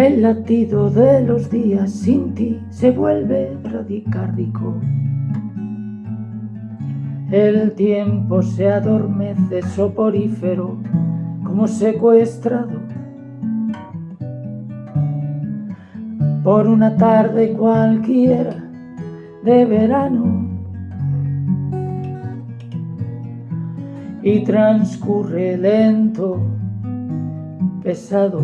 El latido de los días sin ti se vuelve radicárdico. El tiempo se adormece soporífero como secuestrado por una tarde cualquiera de verano y transcurre lento, pesado.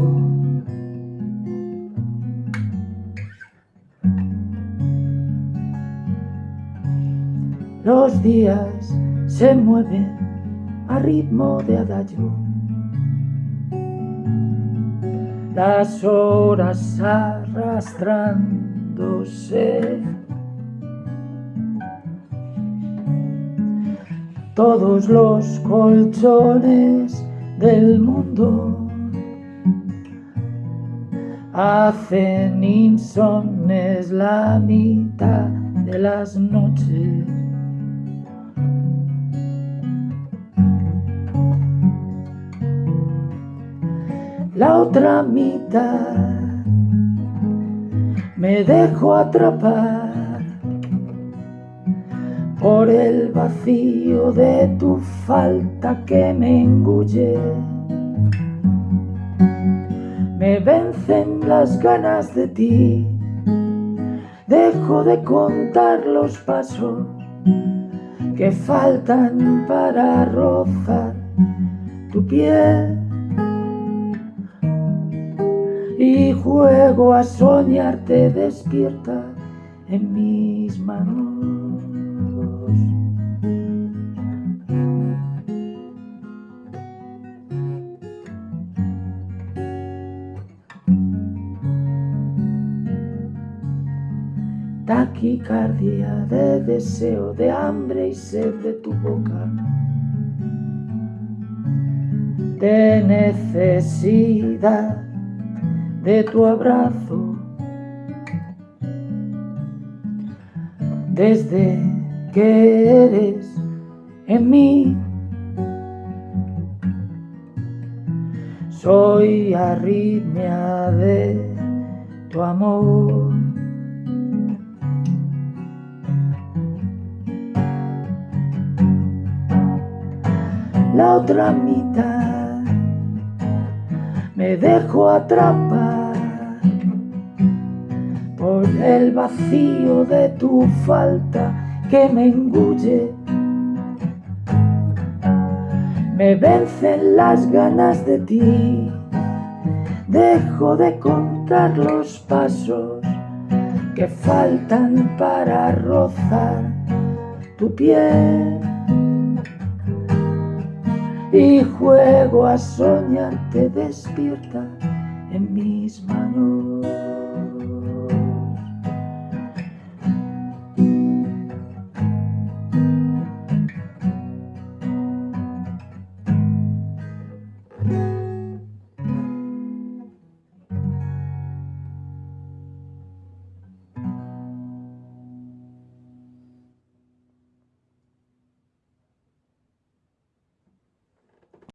Los días se mueven a ritmo de adagio. Las horas arrastrándose. Todos los colchones del mundo hacen insomnes la mitad de las noches. La otra mitad. Me dejo atrapar por el vacío de tu falta que me engulle. Me vencen las ganas de ti, dejo de contar los pasos que faltan para rozar tu piel y juego a soñarte despierta en mis manos. Taquicardia de deseo, de hambre y sed de tu boca. De necesidad de tu abrazo. Desde que eres en mí, soy arritmia de tu amor. La otra mitad me dejo atrapar el vacío de tu falta que me engulle. Me vencen las ganas de ti, dejo de contar los pasos que faltan para rozar tu piel y juego a soñarte despierta en mis manos.